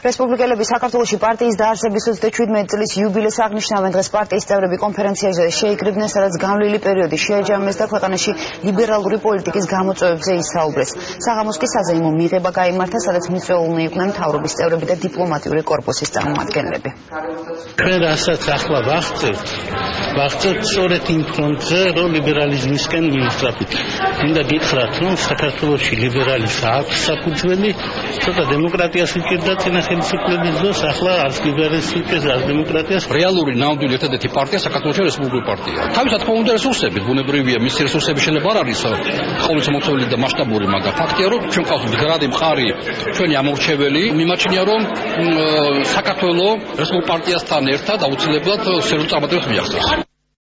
რესპუბლიკელები საქართველოსი პარტიის დაარსების 37 წლის იუბილეს აღნიშნავენ დღეს პარტიის წევრები კონფერენციაზე. შეიკრიბნენ სადაც განვლილი პერიოდი შეაჯამეს და ქვეყანაში ლიბერალური პოლიტიკის გამოწვევებზე ისაუბრეს. საღამოს კი საზეიმო მიღება გამართა სადაც მიწვეულნი იყვნენ მთავრობის წევრები და დიპლომატიური корпуსის წარმომადგენლები. ჩვენ რასაც ახლა ვახცევთ ვახცევთ სწორედ იმ ფრონტზე რომ ლიბერალიზმისკენ მივიწყდით მინდა გითხრათ რომ საქართველოსი ლიბერალიზმს აქვს საფუძველი ცოტა დემოკრატიას უჭირდა წინა ხელისუფლების დროს ახლა არც ლიბერალიზმის არც დემოკრატიას. რეალური ნამდვილი ერთადერთი პარტია საქართველოს რესპუბლიკური პარტია. თავისად თქმა უნდა რესურსები ბუნებრივია მის რესურსები შეიძლება არ არის ყოველწამოწეული და მასშტაბური მაგრამ ფაქტია რომ ჩვენ ყავს მდგრადი მხარი ჩვენი ამორჩეველი. მიმაჩნია რომ საქართველოს რესპუბლიკურ პარტიასთან ერთად აუცილებლად სერიოზულ წარმატებებს მიაღწევს